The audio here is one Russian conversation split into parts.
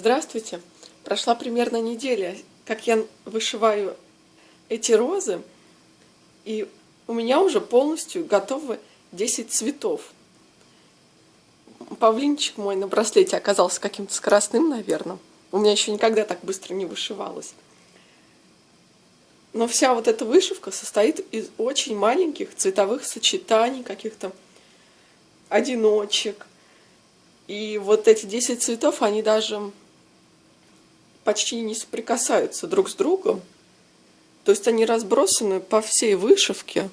Здравствуйте! Прошла примерно неделя, как я вышиваю эти розы, и у меня уже полностью готовы 10 цветов. Павлинчик мой на браслете оказался каким-то скоростным, наверное. У меня еще никогда так быстро не вышивалось. Но вся вот эта вышивка состоит из очень маленьких цветовых сочетаний, каких-то одиночек. И вот эти 10 цветов, они даже почти не соприкасаются друг с другом. То есть они разбросаны по всей вышивке.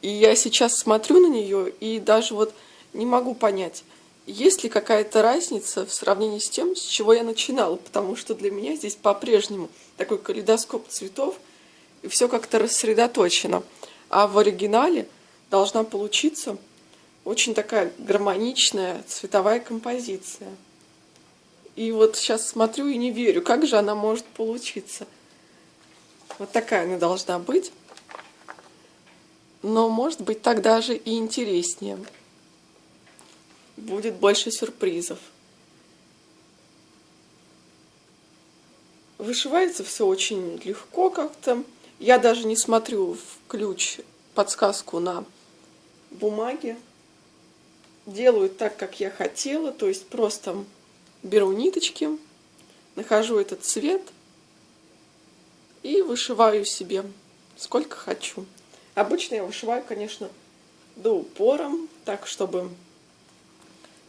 И я сейчас смотрю на нее и даже вот не могу понять, есть ли какая-то разница в сравнении с тем, с чего я начинала. Потому что для меня здесь по-прежнему такой калейдоскоп цветов, и все как-то рассредоточено. А в оригинале должна получиться очень такая гармоничная цветовая композиция. И вот сейчас смотрю и не верю, как же она может получиться. Вот такая она должна быть. Но может быть так даже и интереснее. Будет больше сюрпризов. Вышивается все очень легко как-то. Я даже не смотрю в ключ подсказку на бумаге. Делаю так, как я хотела, то есть просто беру ниточки, нахожу этот цвет и вышиваю себе сколько хочу. Обычно я вышиваю, конечно, до упора, так, чтобы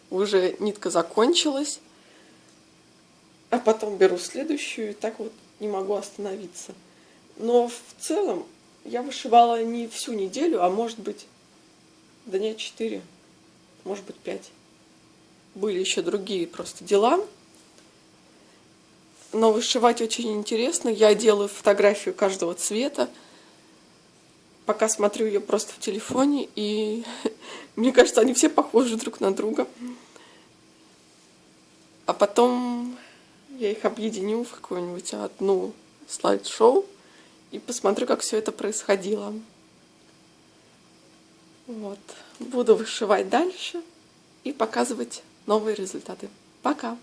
уже нитка закончилась. А потом беру следующую, и так вот не могу остановиться. Но в целом я вышивала не всю неделю, а может быть дня 4, может быть 5 были еще другие просто дела. Но вышивать очень интересно. Я делаю фотографию каждого цвета. Пока смотрю ее просто в телефоне. И мне кажется, они все похожи друг на друга. А потом я их объединю в какую-нибудь одну слайд-шоу. И посмотрю, как все это происходило. Вот. Буду вышивать дальше и показывать новые результаты. Пока!